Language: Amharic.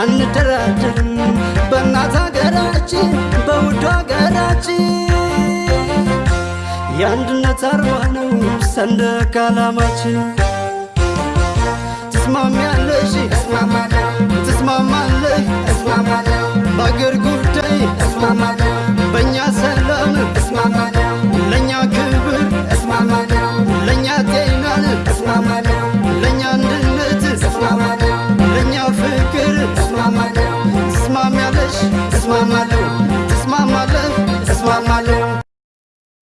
አንደራደርም በእናት ሀገራችን በውዱ ሀገራችን የአንድነት አርማ ነው ሰንደቅ ዓላማችን። ትስማሚያለሽ? Mama.